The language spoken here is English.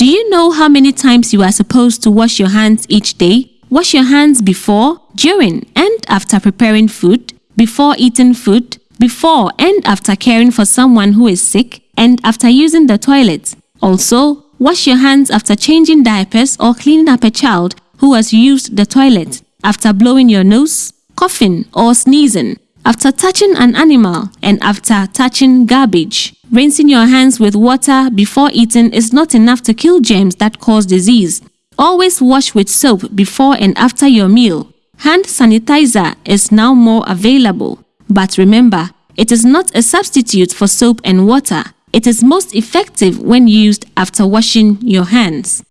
Do you know how many times you are supposed to wash your hands each day? Wash your hands before, during, and after preparing food, before eating food, before and after caring for someone who is sick, and after using the toilet. Also, wash your hands after changing diapers or cleaning up a child who has used the toilet, after blowing your nose, coughing or sneezing, after touching an animal, and after touching garbage. Rinsing your hands with water before eating is not enough to kill germs that cause disease. Always wash with soap before and after your meal. Hand sanitizer is now more available. But remember, it is not a substitute for soap and water. It is most effective when used after washing your hands.